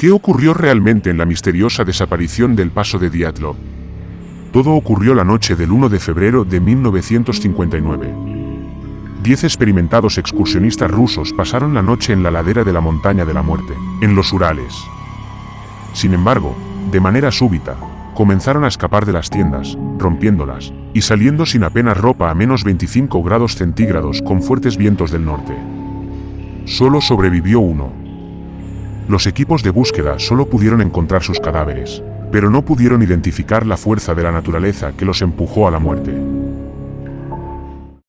¿Qué ocurrió realmente en la misteriosa desaparición del paso de Diatlov? Todo ocurrió la noche del 1 de febrero de 1959. Diez experimentados excursionistas rusos pasaron la noche en la ladera de la montaña de la muerte, en los Urales. Sin embargo, de manera súbita, comenzaron a escapar de las tiendas, rompiéndolas, y saliendo sin apenas ropa a menos 25 grados centígrados con fuertes vientos del norte. Solo sobrevivió uno. Los equipos de búsqueda solo pudieron encontrar sus cadáveres, pero no pudieron identificar la fuerza de la naturaleza que los empujó a la muerte.